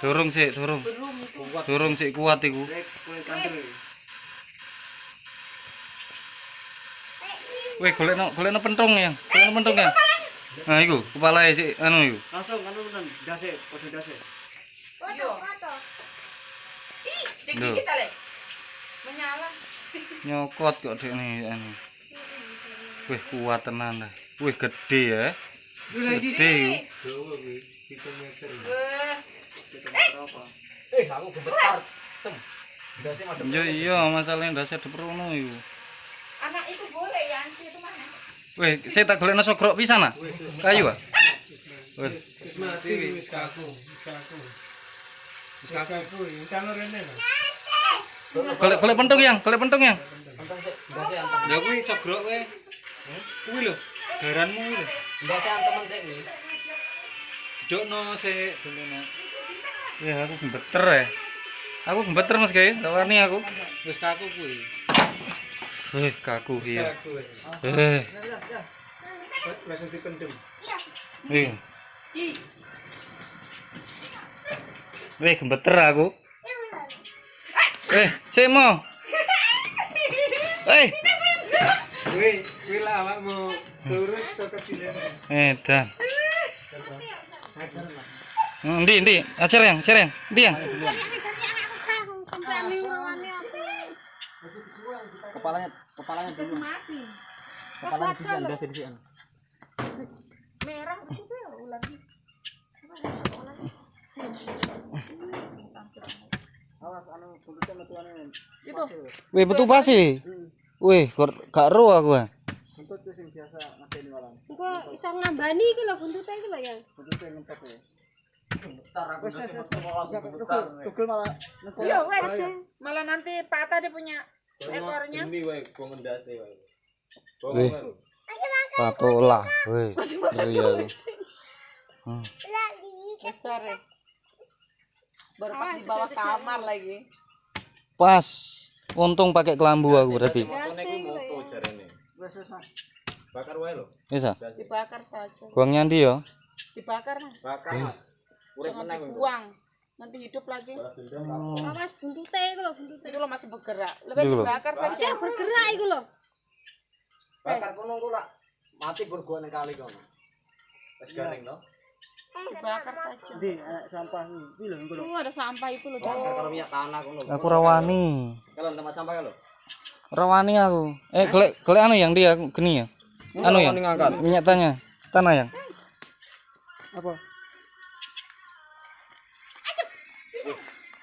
Durung sik, durung. Durung sik kuat iku. Iki. Weh, golekno golekno pentung ya. Golekno pentung ya. Nah, iku kepalae sik anu iku. Langsung anu tenan, dase, padha dase. Foto, foto. Ih, Loh. dikit ale. Menyala. Nyokot kok dek nih anu. Wih, kuat tenan dah. Wih, gede ya. Gede iku. Dawa kuwi 7 meter. Wah, Kita apa? Eh, aku gemetar. Sem. Dasi madem. Yo iya, masalahnya iku. anak itu boleh ya, anci itu mana? Wih, saya tak golekno sogrok pisan ah. Kayu ah. Wis mati wis kaku, wis kaku. Wis kaku, iki calon rene golek golek pentung yang, golek pentung yang. Untung sik, dasi antem. Ya kuwi sogrok. Kuwi lho, garanmu kuwi lho. Dasi antemen sik iki. Didokno sik dene. Ya aku gembeter ya. Aku gembeter Mas Guys, tak warni aku. Wis kaku kuwi. Wih, kaku Wis iya. kaku. Eh, Langsung dipendem. wih. Wih, gembeter aku. Eh, sik mo. Eh, Lah awakmu kecilan. edan. Hmm, Ndi, ndi, ajar yang, ajar yang, ndi yang. Kepalanya, kepalanya dulu. Merah itu ular. Awas anu buntutnya metuane. Itu. Wih, betul pasti. Wih, gak gak ro aku. Buntut sing biasa ngedeni walang. Kok iso nambani iki lho buntute iki lho ya. Buntutnya ngempet ya. Gemetar aku malah gemetar. Tugel malah. Iya, wes. Malah nanti patah dia punya ekornya. Ini wae gua ngendase wae. Wih. Patola, wih. Iya aku. Hmm. Besar ya. Baru pas di bawah kamar lagi. Pas. Untung pakai kelambu aku berarti. Jarene. Wes wes Mas. Bakar wae lho. Bisa. Dibakar saja. Buang nyandi ya. Dibakar mas. Bakar Mas. Urip dibuang. Nanti hidup lagi. Awas buntute iku lho buntute. Itu lo masih bergerak. Lebih dibakar saja. Bisa bergerak iku lho. Bakar kono ku lak mati bergua ning kali kono. Wis garing to. Dibakar saja. Di anak sampah iki lho ngono. Oh, ada sampah itu loh. Bakar karo minyak tanah kono. Aku rawani. Kalau tempat sampah kalau. Rawani aku. Eh, golek golek anu yang dia geni ya. Anu ya. Minyak tanya. Tanah yang. Apa?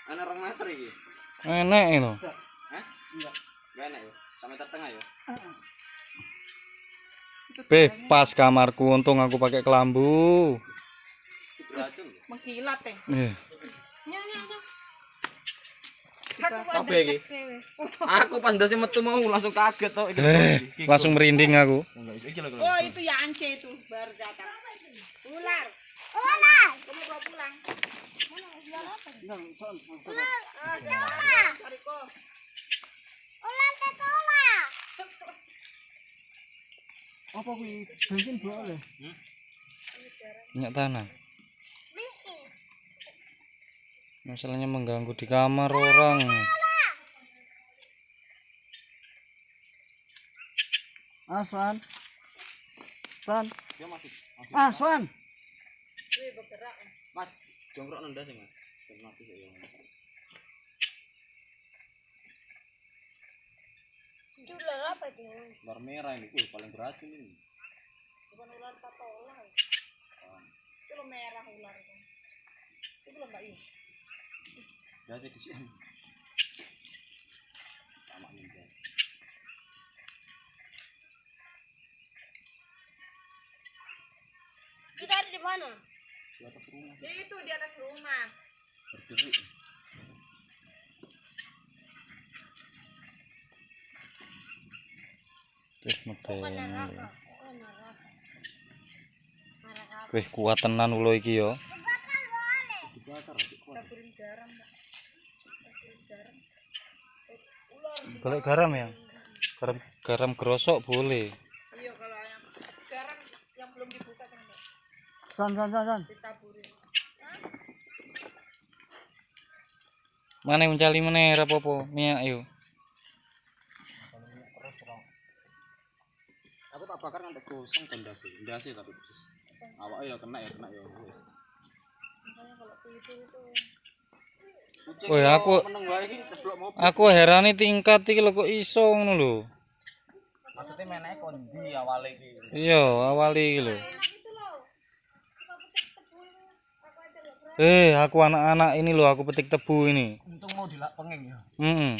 Ana rong meter iki. Enek itu. Hah? Enggak. Enggak enak ya. Sampai tengah ya. Beh, pas kamarku untung aku pakai kelambu. Ya. Eh, nyok. Apa iki? Aku pas ndase metu mau langsung kaget to iki. eh, langsung merinding aku. Lho. Oh, itu ya ance itu baru datang. Ular. Ular. Kamu bawa pulang. Ular. Cari kok. Ular tetola. Apa kuwi? Bensin boleh. Minyak tanah. Bensin. Masalahnya mengganggu di kamar orang. Ah, Swan. Swan. Dia masih. Ah, Swan. Wih, bergerak. Mas, jongkrok nenda sih, Mas. Mati sih ya. Itu ular apa itu? Ular merah ini, wih paling beracun ini. Bukan ular patola. ya. Itu lo merah ular itu. Itu lo mbak Sih di sini. Sama guys. Kita ada di mana? Di atas rumah Itu di atas rumah. berdiri. Terus. Wih, kuat tenan ulo iki ya. Dibakar garam, mbak. Golek garam ya. Garam garam grosok boleh. Iya, kalau yang garam yang belum dibuka kan. San san san san. ditaburin Mana mencali meneh ora apa-apa. Minyak yo. Aku tak bakar nganti gosong ndase. Ndase tapi persis. Awake ya kena ya kena ya makanya kalau itu Kucing Woi aku aku heran nih tingkat iki lho kok iso ngono lho. Maksudnya meneh kondi awale iki. Iya, awale iki lho. Eh, aku anak-anak ini lho, aku petik tebu ini. Untung mau dilak pengen ya. Mm -mm.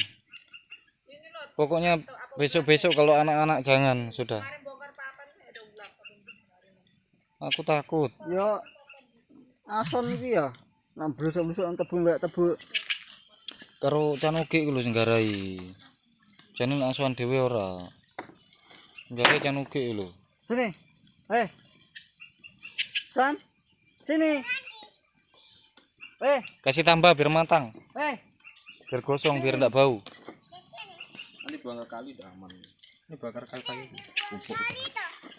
Pokoknya besok-besok kalau anak-anak jangan sudah. Aku takut. Yo. Ason iki ya. Nang blusuk-blusuk nang tebu mbak tebu. Karo canuki ku lho sing garai. Jane asuhan dhewe ora. Garai canuki lho. Sini. Eh. San. Sini. Eh, Kasih tambah biar matang, eh. biar gosong, biar enggak bau. Buang ke kali udah aman. Ini bakar kayu-kayu.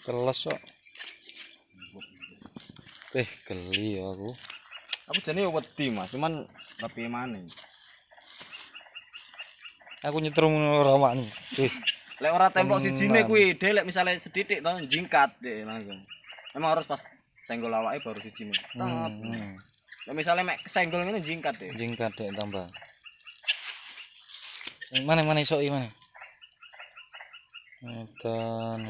Keles kok. Eh, geli ya aku. Aku jane wedi Mas, cuman tapi mana? Aku nyetrum ora wani. Eh, Lek ora tembok Tenan. sijine kuwi, dhe lek misale sedidik to jingkat deh langsung. Emang harus pas senggol awake baru sijine. hmm, Lek misale mek senggol ngene jingkat deh. jingkat dek tambah. Eh, Mana mana iso mana? Edan.